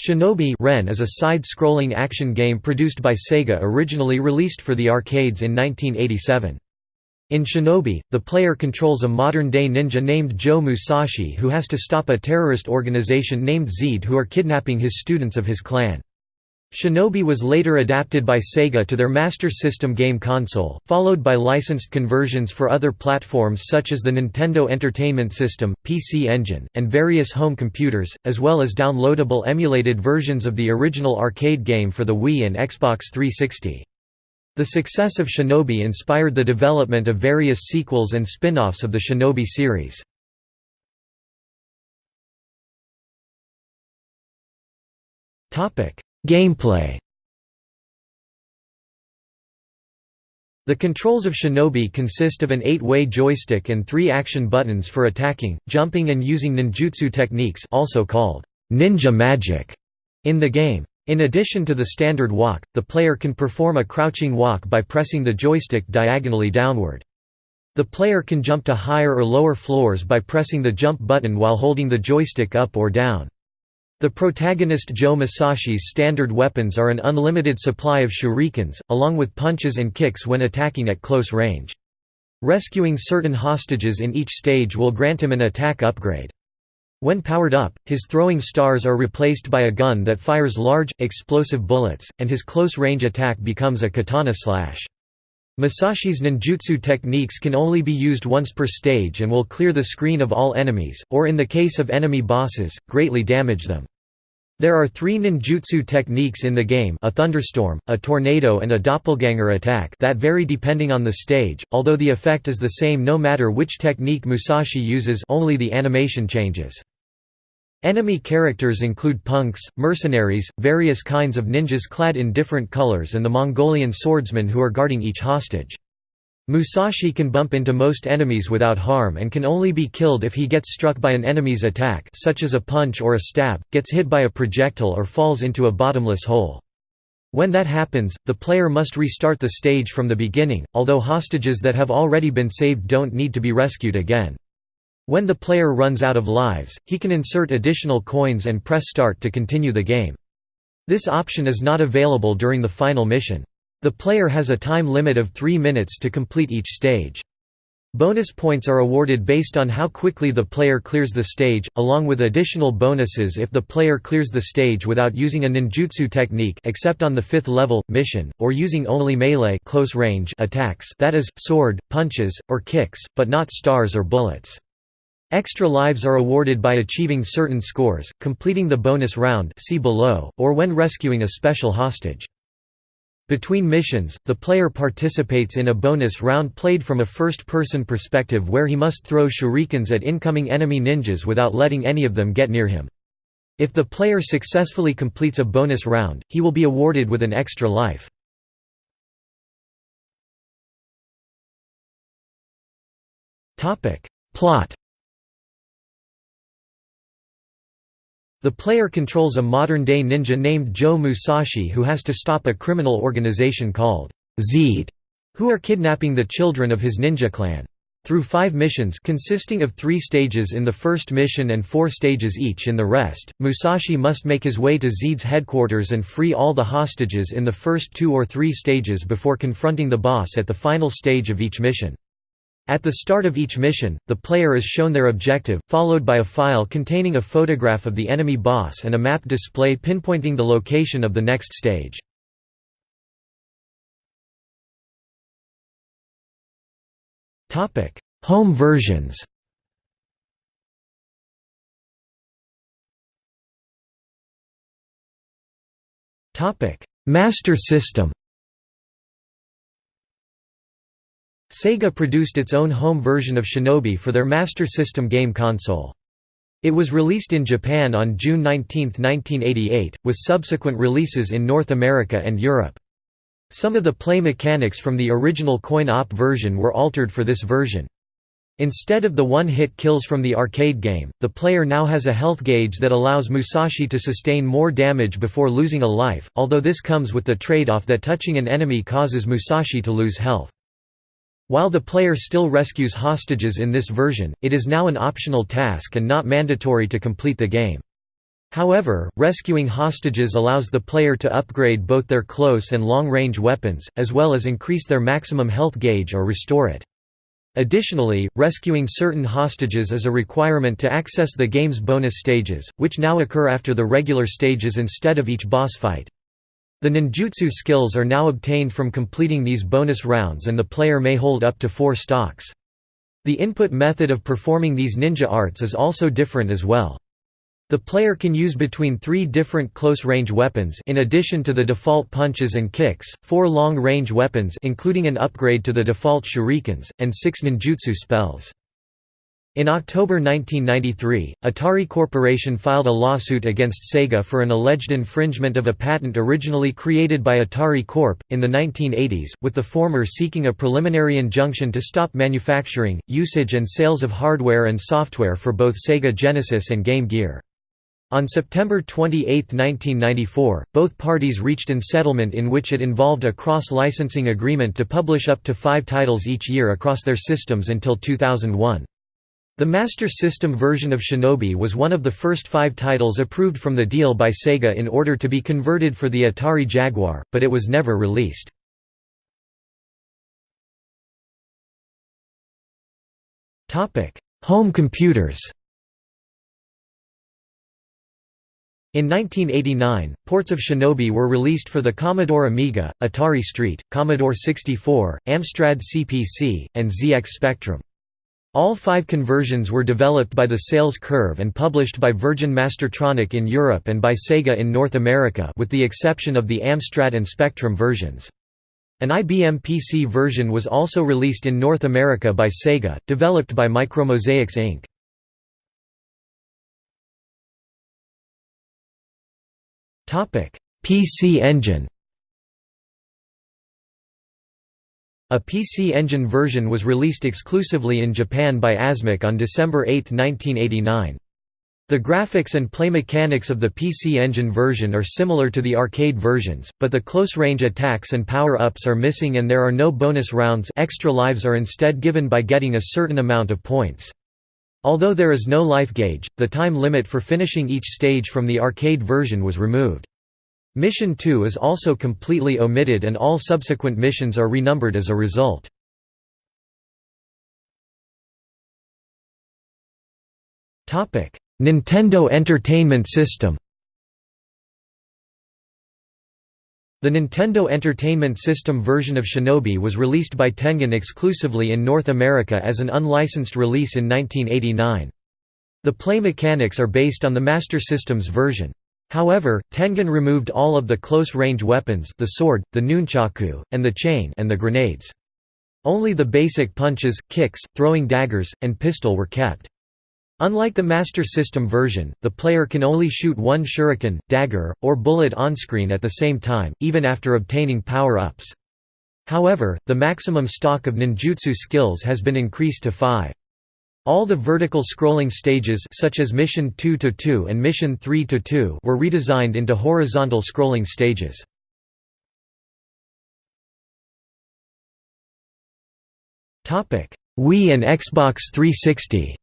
Shinobi Ren is a side-scrolling action game produced by Sega originally released for the arcades in 1987. In Shinobi, the player controls a modern-day ninja named Joe Musashi who has to stop a terrorist organization named Zed who are kidnapping his students of his clan. Shinobi was later adapted by Sega to their Master System game console, followed by licensed conversions for other platforms such as the Nintendo Entertainment System, PC Engine, and various home computers, as well as downloadable emulated versions of the original arcade game for the Wii and Xbox 360. The success of Shinobi inspired the development of various sequels and spin-offs of the Shinobi series. Topic: Gameplay The controls of Shinobi consist of an eight-way joystick and three action buttons for attacking, jumping and using ninjutsu techniques also called ninja magic in the game. In addition to the standard walk, the player can perform a crouching walk by pressing the joystick diagonally downward. The player can jump to higher or lower floors by pressing the jump button while holding the joystick up or down. The protagonist Joe Musashi's standard weapons are an unlimited supply of shurikens, along with punches and kicks when attacking at close range. Rescuing certain hostages in each stage will grant him an attack upgrade. When powered up, his throwing stars are replaced by a gun that fires large, explosive bullets, and his close-range attack becomes a katana slash. Musashi's ninjutsu techniques can only be used once per stage and will clear the screen of all enemies, or in the case of enemy bosses, greatly damage them. There are three ninjutsu techniques in the game a thunderstorm, a tornado and a doppelganger attack that vary depending on the stage, although the effect is the same no matter which technique Musashi uses only the animation changes. Enemy characters include punks, mercenaries, various kinds of ninjas clad in different colors and the Mongolian swordsmen who are guarding each hostage. Musashi can bump into most enemies without harm and can only be killed if he gets struck by an enemy's attack such as a punch or a stab, gets hit by a projectile or falls into a bottomless hole. When that happens, the player must restart the stage from the beginning, although hostages that have already been saved don't need to be rescued again. When the player runs out of lives, he can insert additional coins and press start to continue the game. This option is not available during the final mission. The player has a time limit of 3 minutes to complete each stage. Bonus points are awarded based on how quickly the player clears the stage, along with additional bonuses if the player clears the stage without using a ninjutsu technique except on the 5th level, mission, or using only melee close range attacks that is, sword, punches, or kicks, but not stars or bullets. Extra lives are awarded by achieving certain scores, completing the bonus round see below, or when rescuing a special hostage. Between missions, the player participates in a bonus round played from a first-person perspective where he must throw shurikens at incoming enemy ninjas without letting any of them get near him. If the player successfully completes a bonus round, he will be awarded with an extra life. Plot The player controls a modern-day ninja named Joe Musashi who has to stop a criminal organization called Zed, who are kidnapping the children of his ninja clan. Through five missions consisting of three stages in the first mission and four stages each in the rest, Musashi must make his way to Zed's headquarters and free all the hostages in the first two or three stages before confronting the boss at the final stage of each mission. At the start of each mission, the player is shown their objective, followed by a file containing a photograph of the enemy boss and a map display pinpointing the location of the next stage. Home versions Master System Sega produced its own home version of Shinobi for their Master System game console. It was released in Japan on June 19, 1988, with subsequent releases in North America and Europe. Some of the play mechanics from the original coin-op version were altered for this version. Instead of the one-hit kills from the arcade game, the player now has a health gauge that allows Musashi to sustain more damage before losing a life, although this comes with the trade-off that touching an enemy causes Musashi to lose health. While the player still rescues hostages in this version, it is now an optional task and not mandatory to complete the game. However, rescuing hostages allows the player to upgrade both their close and long-range weapons, as well as increase their maximum health gauge or restore it. Additionally, rescuing certain hostages is a requirement to access the game's bonus stages, which now occur after the regular stages instead of each boss fight. The ninjutsu skills are now obtained from completing these bonus rounds and the player may hold up to four stocks. The input method of performing these ninja arts is also different as well. The player can use between three different close-range weapons in addition to the default punches and kicks, four long-range weapons including an upgrade to the default shurikens, and six ninjutsu spells. In October 1993, Atari Corporation filed a lawsuit against Sega for an alleged infringement of a patent originally created by Atari Corp. in the 1980s, with the former seeking a preliminary injunction to stop manufacturing, usage and sales of hardware and software for both Sega Genesis and Game Gear. On September 28, 1994, both parties reached an settlement in which it involved a cross-licensing agreement to publish up to five titles each year across their systems until 2001. The Master System version of Shinobi was one of the first five titles approved from the deal by Sega in order to be converted for the Atari Jaguar, but it was never released. Home computers In 1989, ports of Shinobi were released for the Commodore Amiga, Atari ST, Commodore 64, Amstrad CPC, and ZX Spectrum. All five conversions were developed by the Sales Curve and published by Virgin Mastertronic in Europe and by Sega in North America with the exception of the Amstrad and Spectrum versions. An IBM PC version was also released in North America by Sega, developed by Micromosaics Inc. PC Engine A PC Engine version was released exclusively in Japan by Asmik on December 8, 1989. The graphics and play mechanics of the PC Engine version are similar to the arcade versions, but the close-range attacks and power-ups are missing and there are no bonus rounds extra lives are instead given by getting a certain amount of points. Although there is no life gauge, the time limit for finishing each stage from the arcade version was removed. Mission 2 is also completely omitted and all subsequent missions are renumbered as a result. Nintendo Entertainment System The Nintendo Entertainment System version of Shinobi was released by Tengen exclusively in North America as an unlicensed release in 1989. The play mechanics are based on the Master System's version. However, Tengen removed all of the close-range weapons the sword, the nunchaku, and the chain and the grenades. Only the basic punches, kicks, throwing daggers, and pistol were kept. Unlike the Master System version, the player can only shoot one shuriken, dagger, or bullet onscreen at the same time, even after obtaining power-ups. However, the maximum stock of ninjutsu skills has been increased to five. All the vertical scrolling stages such as Mission 2-2 and Mission 3-2 were redesigned into horizontal scrolling stages. Wii and Xbox 360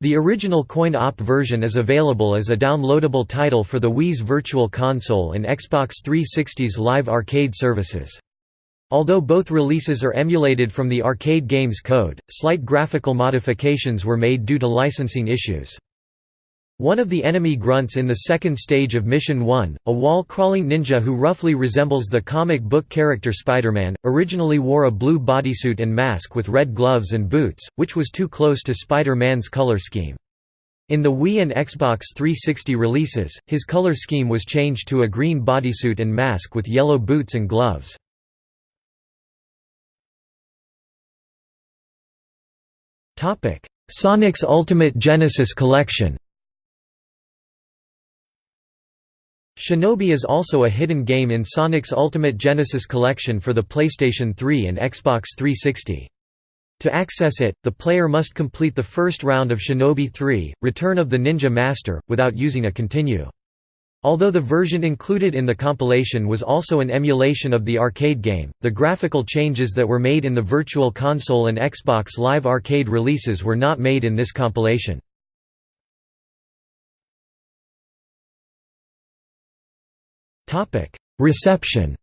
The original coin-op version is available as a downloadable title for the Wii's Virtual Console and Xbox 360's live arcade services. Although both releases are emulated from the arcade game's code, slight graphical modifications were made due to licensing issues. One of the enemy grunts in the second stage of Mission 1, a wall-crawling ninja who roughly resembles the comic book character Spider-Man, originally wore a blue bodysuit and mask with red gloves and boots, which was too close to Spider-Man's color scheme. In the Wii and Xbox 360 releases, his color scheme was changed to a green bodysuit and mask with yellow boots and gloves. Sonic's Ultimate Genesis Collection Shinobi is also a hidden game in Sonic's Ultimate Genesis collection for the PlayStation 3 and Xbox 360. To access it, the player must complete the first round of Shinobi 3, Return of the Ninja Master, without using a continue. Although the version included in the compilation was also an emulation of the arcade game, the graphical changes that were made in the Virtual Console and Xbox Live Arcade releases were not made in this compilation. Reception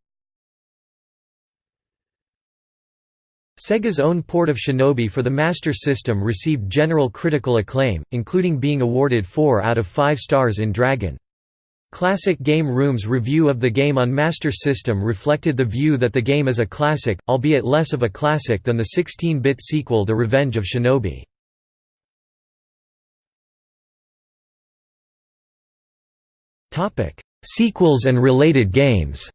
Sega's own port of Shinobi for the Master System received general critical acclaim, including being awarded 4 out of 5 stars in Dragon. Classic Game Room's review of the game on Master System reflected the view that the game is a classic, albeit less of a classic than the 16-bit sequel The Revenge of Shinobi. Sequels and related games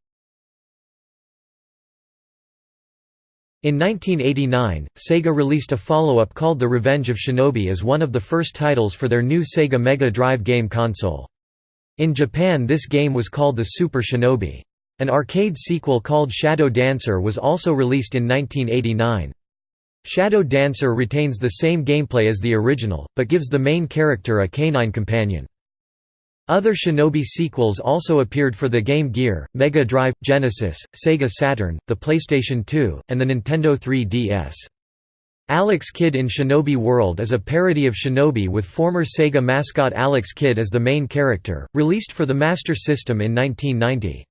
In 1989, Sega released a follow-up called The Revenge of Shinobi as one of the first titles for their new Sega Mega Drive game console. In Japan this game was called the Super Shinobi. An arcade sequel called Shadow Dancer was also released in 1989. Shadow Dancer retains the same gameplay as the original, but gives the main character a canine companion. Other Shinobi sequels also appeared for the Game Gear, Mega Drive, Genesis, Sega Saturn, the PlayStation 2, and the Nintendo 3DS. Alex Kidd in Shinobi World is a parody of Shinobi with former Sega mascot Alex Kidd as the main character, released for the Master System in 1990.